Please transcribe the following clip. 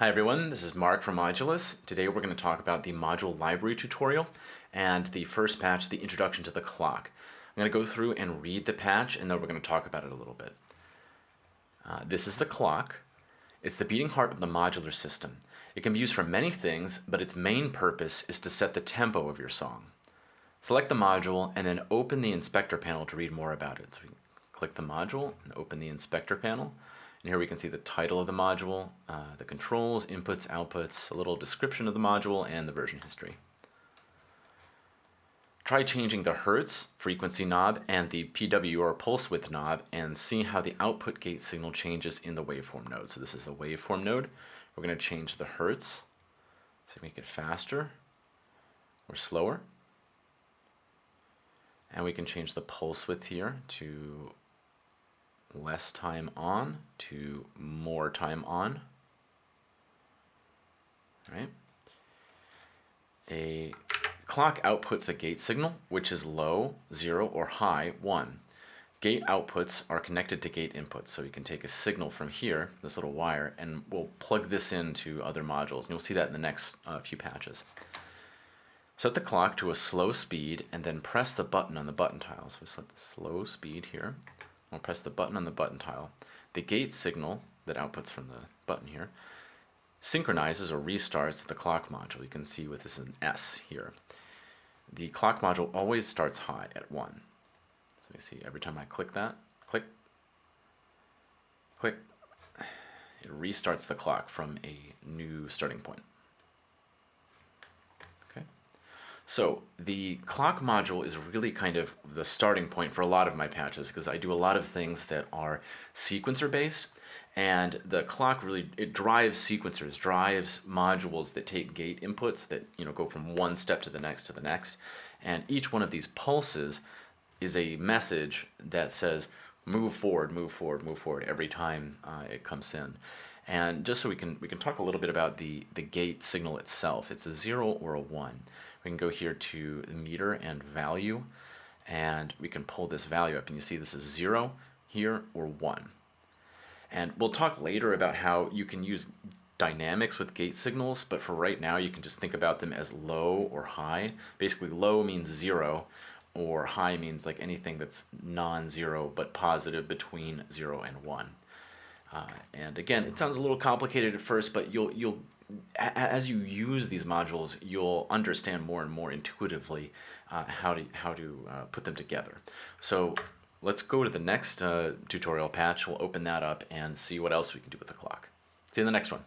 Hi everyone, this is Mark from Modulus. Today we're going to talk about the module library tutorial and the first patch, the introduction to the clock. I'm going to go through and read the patch and then we're going to talk about it a little bit. Uh, this is the clock. It's the beating heart of the modular system. It can be used for many things, but its main purpose is to set the tempo of your song. Select the module and then open the inspector panel to read more about it. So we click the module and open the inspector panel. And here we can see the title of the module, uh, the controls, inputs, outputs, a little description of the module, and the version history. Try changing the Hertz frequency knob and the PW or pulse width knob and see how the output gate signal changes in the waveform node. So this is the waveform node. We're going to change the Hertz, so make it faster or slower. And we can change the pulse width here to less time on to more time on. Right? A clock outputs a gate signal, which is low, 0, or high, 1. Gate outputs are connected to gate inputs, so you can take a signal from here, this little wire, and we'll plug this into other modules, and you'll see that in the next uh, few patches. Set the clock to a slow speed, and then press the button on the button tile. So we set the slow speed here. I'll press the button on the button tile. The gate signal that outputs from the button here synchronizes or restarts the clock module. You can see with this an S here. The clock module always starts high at 1. So you see every time I click that, click, click, it restarts the clock from a new starting point. So the clock module is really kind of the starting point for a lot of my patches because I do a lot of things that are sequencer based and the clock really it drives sequencers drives modules that take gate inputs that you know go from one step to the next to the next and each one of these pulses is a message that says move forward move forward move forward every time uh, it comes in. And just so we can we can talk a little bit about the the gate signal itself it's a zero or a one we can go here to the meter and value, and we can pull this value up, and you see this is zero here or one. And we'll talk later about how you can use dynamics with gate signals, but for right now you can just think about them as low or high. Basically low means zero, or high means like anything that's non-zero but positive between zero and one. Uh, and again, it sounds a little complicated at first, but you'll you'll as you use these modules, you'll understand more and more intuitively uh, how to, how to uh, put them together. So let's go to the next uh, tutorial patch. We'll open that up and see what else we can do with the clock. See you in the next one.